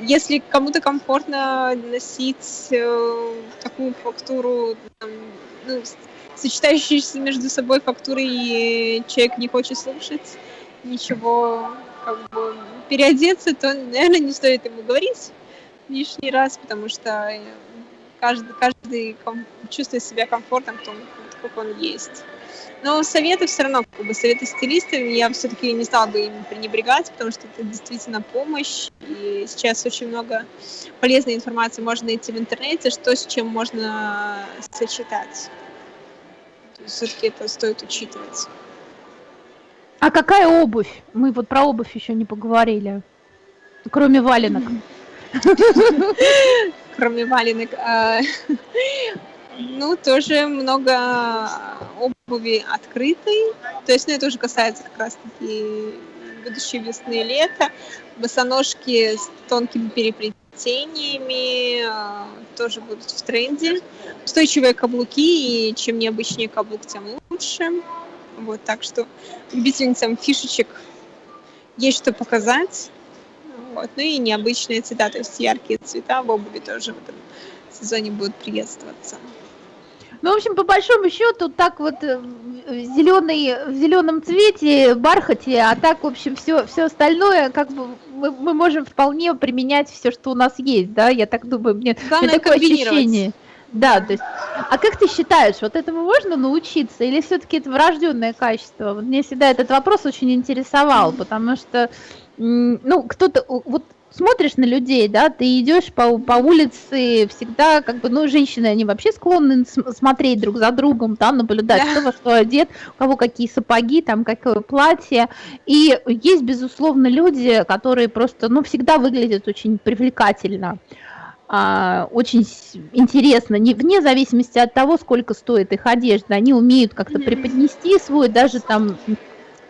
если кому-то комфортно носить э, такую фактуру, там, ну, сочетающиеся между собой фактуры, и человек не хочет слушать ничего, как бы переодеться, то, наверное, не стоит ему говорить лишний раз, потому что каждый, каждый чувствует себя комфортно в том, как он есть. Но советы все равно, как бы советы стилистов, я все-таки не стала бы им пренебрегать, потому что это действительно помощь. И сейчас очень много полезной информации можно найти в интернете, что с чем можно сочетать. Все-таки это стоит учитывать. А какая обувь? Мы вот про обувь еще не поговорили. Кроме валенок. Кроме валенок. А, ну, тоже много обуви открытой. То есть, ну, это уже касается как раз-таки будущей весны и лета. Босоножки с тонкими переплетениями а, тоже будут в тренде. Устойчивые каблуки, и чем необычнее каблук, тем лучше. Вот, так что любительницам фишечек есть что показать. Вот. Ну и необычные цвета, то есть яркие цвета в обуви тоже в этом сезоне будут приветствоваться. Ну, в общем, по большому счету, так вот э, зеленый, в зеленом цвете, бархате, а так, в общем, все, все остальное, как бы мы, мы можем вполне применять все, что у нас есть, да, я так думаю, мне, Главное, мне такое ощущение. Да, то есть, а как ты считаешь, вот этому можно научиться или все-таки это врожденное качество? Вот мне всегда этот вопрос очень интересовал, потому что, ну, кто-то, вот смотришь на людей, да, ты идешь по, по улице, всегда, как бы, ну, женщины, они вообще склонны смотреть друг за другом, там, наблюдать, да. кто во что одет, у кого какие сапоги, там, какое платье, и есть, безусловно, люди, которые просто, ну, всегда выглядят очень привлекательно. А, очень интересно, не, вне зависимости от того, сколько стоит их одежда, они умеют как-то преподнести свой, даже там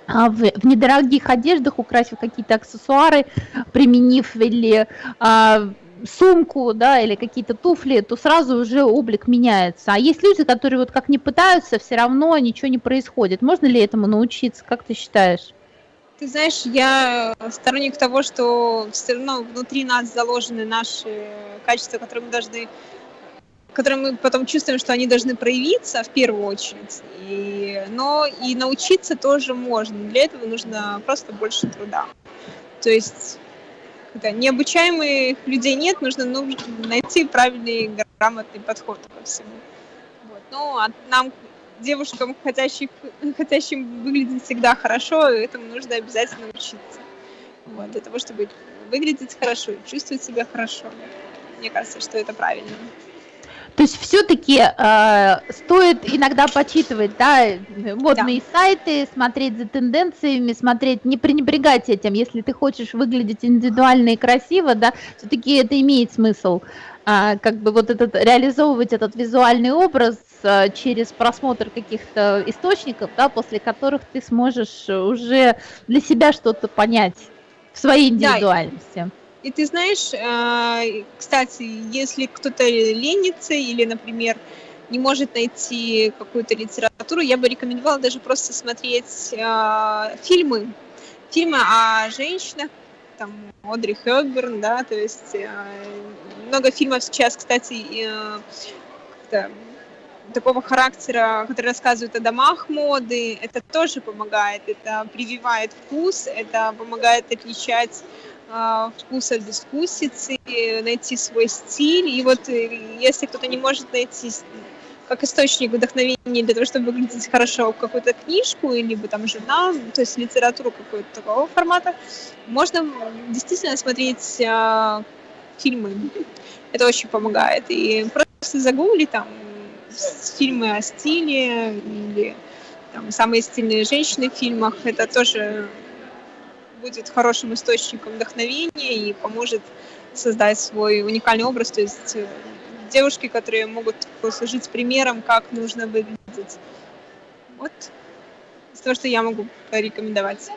в, в недорогих одеждах украсив какие-то аксессуары, применив или а, сумку, да, или какие-то туфли, то сразу уже облик меняется. А есть люди, которые вот как не пытаются, все равно ничего не происходит. Можно ли этому научиться? Как ты считаешь? Ты знаешь, я сторонник того, что все равно внутри нас заложены наши качества, которые мы должны которые мы потом чувствуем, что они должны проявиться в первую очередь. И, но и научиться тоже можно. Для этого нужно просто больше труда. То есть когда необучаемых людей нет, нужно, нужно найти правильный грамотный подход ко всему. Вот. Ну, а нам девушкам, хотящих, хотящим выглядеть всегда хорошо, этому нужно обязательно учиться. Вот, для того, чтобы выглядеть хорошо и чувствовать себя хорошо. Мне кажется, что это правильно. То есть все-таки э, стоит иногда почитывать, да, модные да. сайты, смотреть за тенденциями, смотреть, не пренебрегать этим, если ты хочешь выглядеть индивидуально и красиво, да, все-таки это имеет смысл, э, как бы вот этот реализовывать этот визуальный образ э, через просмотр каких-то источников, да, после которых ты сможешь уже для себя что-то понять в своей индивидуальности. Да. И ты знаешь, э, кстати, если кто-то ленится или, например, не может найти какую-то литературу, я бы рекомендовала даже просто смотреть э, фильмы, фильмы о женщинах, там Одри Хёбберн, да, то есть э, много фильмов сейчас, кстати, такого характера, которые рассказывают о домах моды, это тоже помогает, это прививает вкус, это помогает отличать а, вкус от безвкусицы, найти свой стиль. И вот э, если кто-то не может найти как источник вдохновения для того, чтобы выглядеть хорошо какую-то книжку, либо там журнал, то есть литературу какого-то такого формата, можно действительно смотреть э, фильмы. Это очень помогает. И просто загугли там фильмы о стиле или там, самые стильные женщины в фильмах. Это тоже будет хорошим источником вдохновения и поможет создать свой уникальный образ. То есть э, девушки, которые могут послужить примером, как нужно выглядеть. Вот то, что я могу порекомендовать.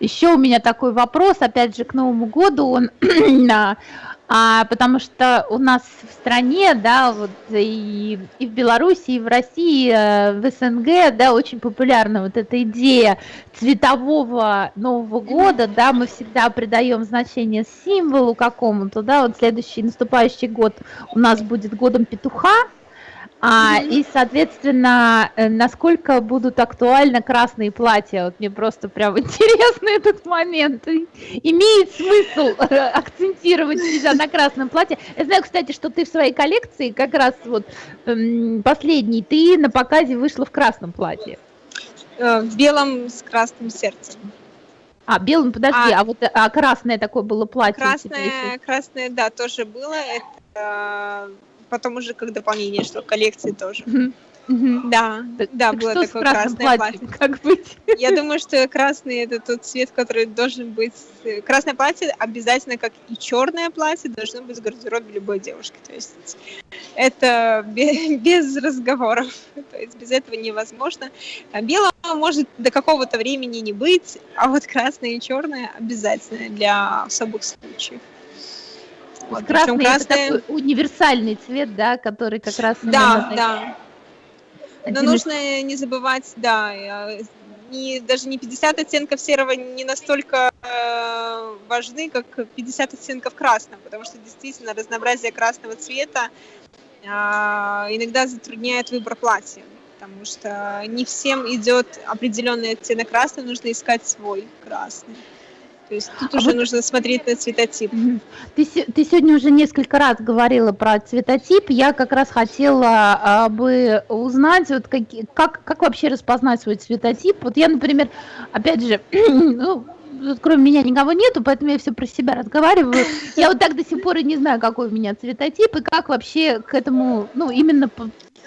Еще у меня такой вопрос, опять же, к Новому году, он, а, потому что у нас в стране, да, вот и, и в Беларуси, и в России, э, в СНГ, да, очень популярна вот эта идея цветового Нового года, да, мы всегда придаем значение символу какому-то, да, вот следующий наступающий год у нас будет годом петуха, а, и, соответственно, э, насколько будут актуальны красные платья? Вот мне просто прям интересно этот момент. Имеет смысл э, акцентировать себя на красном платье? Я знаю, кстати, что ты в своей коллекции, как раз вот эм, последний, ты на показе вышла в красном платье. Э, в белом с красным сердцем. А, белым, подожди, а, а вот а красное такое было платье? Красное, красное, да, тоже было. Это потом уже как дополнение, что коллекции тоже. Да, так, да, так было такое красное платье. Как быть? Я думаю, что красный это тот цвет, который должен быть. Красное платье обязательно, как и черное платье, должно быть в гардеробе любой девушки. То есть это без, без разговоров. То есть без этого невозможно. Белого может до какого-то времени не быть, а вот красное и черное обязательно для особых случаев. Вот, красный, красный... это такой универсальный цвет, да, который как раз... Да, да. Но нужно не забывать, да, не, даже не 50 оттенков серого не настолько э, важны, как 50 оттенков красного, потому что действительно разнообразие красного цвета э, иногда затрудняет выбор платья, потому что не всем идет определенный оттенок красного, нужно искать свой красный. То есть тут а уже вот... нужно смотреть на цветотип. Ты, ты сегодня уже несколько раз говорила про цветотип. Я как раз хотела а, бы узнать, вот как, как, как вообще распознать свой цветотип. Вот я, например, опять же, ну, кроме меня никого нету, поэтому я все про себя разговариваю. Я вот так до сих пор и не знаю, какой у меня цветотип, и как вообще к этому, ну, именно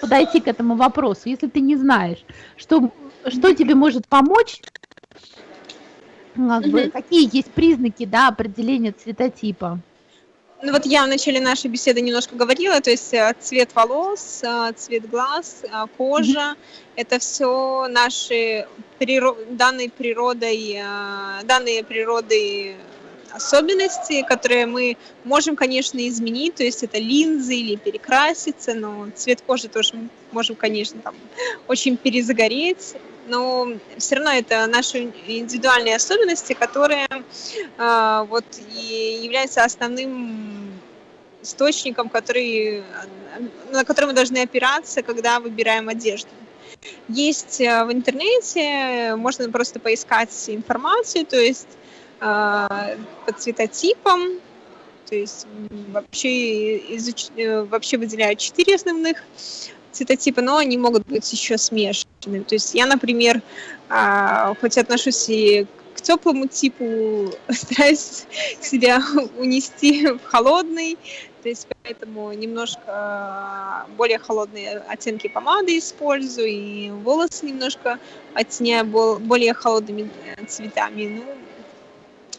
подойти к этому вопросу, если ты не знаешь, что, что тебе может помочь как бы, какие есть признаки, да, определения цветотипа? Ну вот я в начале нашей беседы немножко говорила, то есть э, цвет волос, э, цвет глаз, э, кожа, mm-hmm. это все наши приро- данные природой, данные природой особенности, которые мы можем, конечно, изменить, то есть это линзы или перекраситься, но цвет кожи тоже можем, конечно, там очень перезагореть, но все равно это наши индивидуальные особенности, которые э, вот и являются основным источником, который, на который мы должны опираться, когда выбираем одежду. Есть э, в интернете, можно просто поискать информацию, то есть э, по цветотипам, то есть вообще, изуч... Э, вообще выделяют четыре основных цветотипа, но они могут быть еще смешанными. То есть я, например, а, хоть отношусь и к теплому типу, стараюсь себя унести в холодный, то есть поэтому немножко а, более холодные оттенки помады использую, и волосы немножко оттеняю более холодными э, цветами.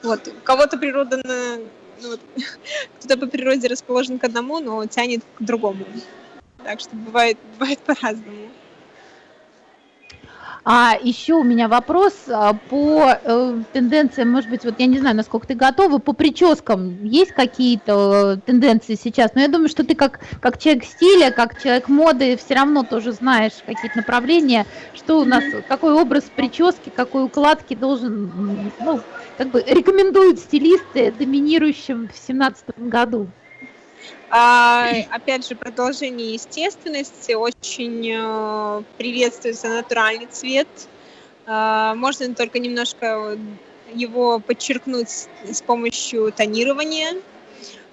Ну, вот, у кого-то природа ну, вот, кто-то по природе расположен к одному, но тянет к другому. Так что бывает, бывает по-разному. А еще у меня вопрос а, по э, тенденциям, может быть, вот я не знаю, насколько ты готова, по прическам есть какие-то э, тенденции сейчас? Но я думаю, что ты как, как человек стиля, как человек моды, все равно тоже знаешь какие-то направления, что у нас, какой образ прически, какой укладки должен, ну, как бы рекомендуют стилисты доминирующим в 2017 году. А, опять же, продолжение естественности. Очень э, приветствуется натуральный цвет. А, можно только немножко его подчеркнуть с помощью тонирования.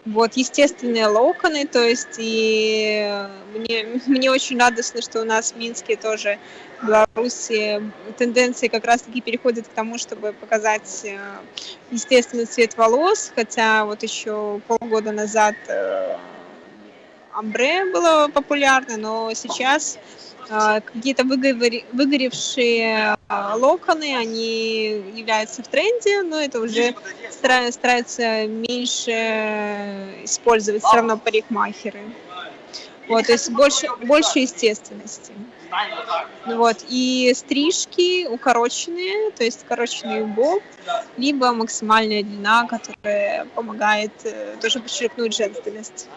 Вот, естественные локоны, то есть и мне, мне очень радостно, что у нас в Минске тоже, в Беларуси, тенденции как раз-таки переходят к тому, чтобы показать э, естественный цвет волос, хотя вот еще полгода назад э, амбре было популярно, но сейчас какие-то выгоревшие а, локоны, они являются в тренде, но это уже стараются меньше использовать все равно парикмахеры. Вот, то есть больше, больше естественности. Вот, и стрижки укороченные, то есть укороченный убор, либо максимальная длина, которая помогает э, тоже подчеркнуть женственность.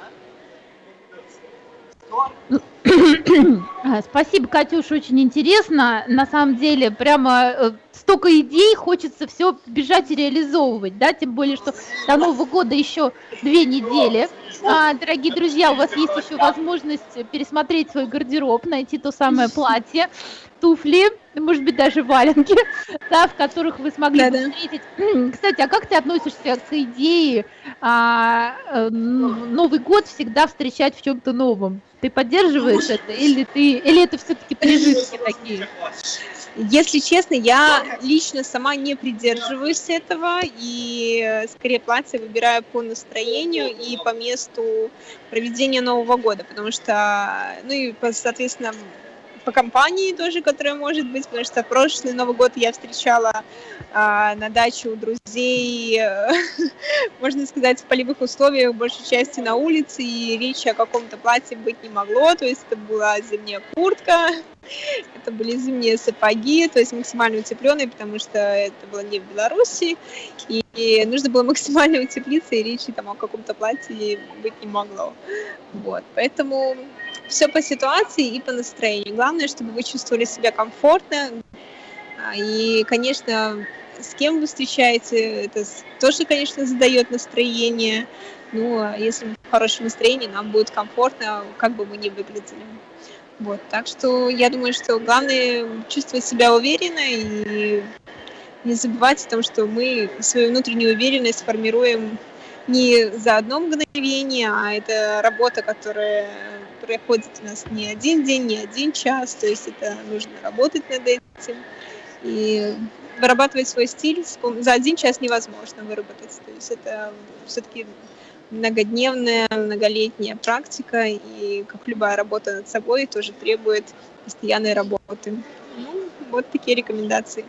Спасибо, Катюш, очень интересно. На самом деле, прямо э, столько идей, хочется все бежать и реализовывать, да, тем более, что до Нового года еще две недели. А, дорогие друзья, у вас есть еще возможность пересмотреть свой гардероб, найти то самое платье, туфли, может быть, даже валенки, да, в которых вы смогли да, бы встретить. Кстати, а как ты относишься к идее а, э, Новый год всегда встречать в чем-то новом? Ты поддерживаешь это или ты или это все-таки прижитки такие? Если честно, я лично сама не придерживаюсь этого и э, скорее платье выбираю по настроению и по месту проведения Нового года, потому что, ну и, соответственно, по компании тоже, которая может быть, потому что прошлый Новый год я встречала а, на даче у друзей, можно сказать, в полевых условиях, большей части на улице, и речи о каком-то платье быть не могло, то есть это была зимняя куртка, это были зимние сапоги, то есть максимально утепленные, потому что это было не в Беларуси, и, и нужно было максимально утеплиться, и речи там о каком-то платье быть не могло. Вот, поэтому все по ситуации и по настроению. Главное, чтобы вы чувствовали себя комфортно. А, и, конечно, с кем вы встречаете, это тоже, конечно, задает настроение. Ну, а если мы в хорошем настроении, нам будет комфортно, как бы мы ни выглядели. Вот, так что я думаю, что главное чувствовать себя уверенно и не забывать о том, что мы свою внутреннюю уверенность формируем не за одно мгновение, а это работа, которая проходит у нас не один день, не один час, то есть это нужно работать над этим. И вырабатывать свой стиль за один час невозможно выработать. То есть это все-таки многодневная, многолетняя практика, и как любая работа над собой тоже требует постоянной работы. Ну, вот такие рекомендации.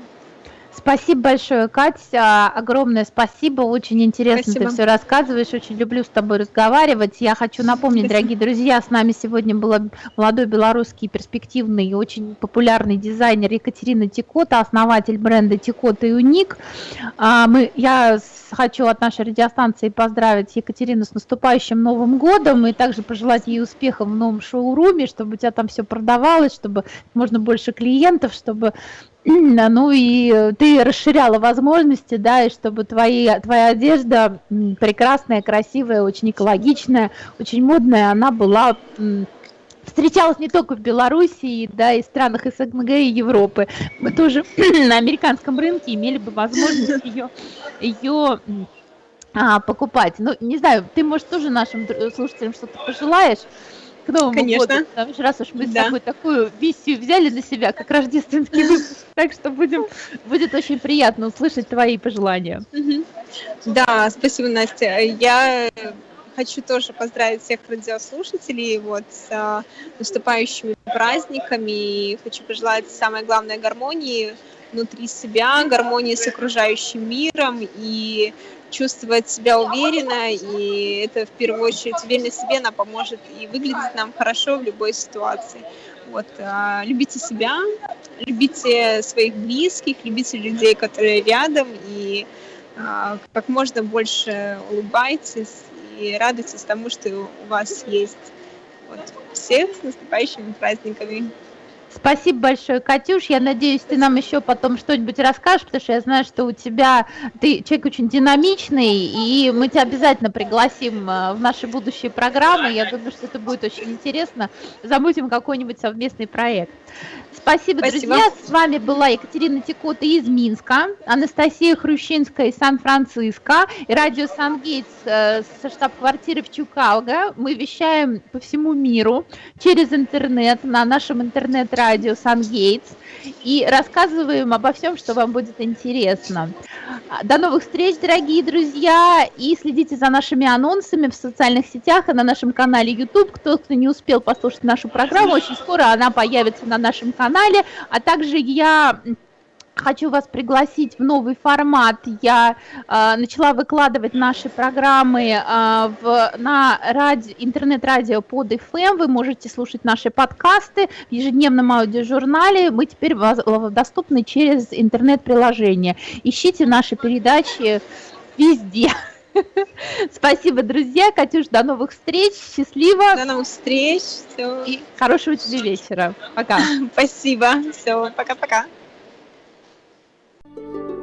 Спасибо большое, Катя. Огромное спасибо. Очень интересно спасибо. ты все рассказываешь. Очень люблю с тобой разговаривать. Я хочу напомнить, спасибо. дорогие друзья, с нами сегодня был молодой белорусский перспективный и очень популярный дизайнер Екатерина Тикота, основатель бренда Тикота и Уник. А, мы, я хочу от нашей радиостанции поздравить Екатерину с наступающим Новым годом и также пожелать ей успехов в новом шоуруме, чтобы у тебя там все продавалось, чтобы можно больше клиентов, чтобы ну и ты расширяла возможности, да, и чтобы твои, твоя одежда прекрасная, красивая, очень экологичная, очень модная, она была встречалась не только в Белоруссии, да, и странах СНГ и Европы. Мы тоже на американском рынке имели бы возможность ее, ее а, покупать. Ну, не знаю, ты, может, тоже нашим слушателям что-то пожелаешь? К Новому Конечно. году. Потому что раз уж мы да. с тобой такую миссию взяли на себя, как рождественский выпуск, так что будем, будет очень приятно услышать твои пожелания. Да, спасибо, Настя. Я хочу тоже поздравить всех радиослушателей вот с а, наступающими праздниками. И хочу пожелать самое главное гармонии внутри себя, гармонии с окружающим миром и чувствовать себя уверенно, и это в первую очередь уверенность в себе, она поможет и выглядеть нам хорошо в любой ситуации. Вот, а, любите себя, любите своих близких, любите людей, которые рядом, и а, как можно больше улыбайтесь и радуйтесь тому, что у вас есть. Вот. Всех с наступающими праздниками! Спасибо большое, Катюш. Я надеюсь, ты нам еще потом что-нибудь расскажешь, потому что я знаю, что у тебя ты человек очень динамичный, и мы тебя обязательно пригласим э, в наши будущие программы. Я думаю, что это будет очень интересно. Замутим какой-нибудь совместный проект. Спасибо, Спасибо, друзья. С вами была Екатерина Текота из Минска, Анастасия Хрущинская из Сан-Франциско и радио Сан-Гейтс э, со штаб-квартиры в Чукауга. Мы вещаем по всему миру через интернет на нашем интернет радио Сангейтс и рассказываем обо всем, что вам будет интересно. До новых встреч, дорогие друзья, и следите за нашими анонсами в социальных сетях и на нашем канале YouTube. Кто, кто не успел послушать нашу программу, очень скоро она появится на нашем канале, а также я хочу вас пригласить в новый формат. Я э, начала выкладывать наши программы э, в, на ради, интернет-радио под FM. Вы можете слушать наши подкасты в ежедневном аудиожурнале. Мы теперь доступны через интернет-приложение. Ищите наши передачи везде. Спасибо, друзья. Катюш, до новых встреч. Счастливо. До новых встреч. Все. И хорошего тебе вечера. Пока. Спасибо. Все, пока-пока. Thank you.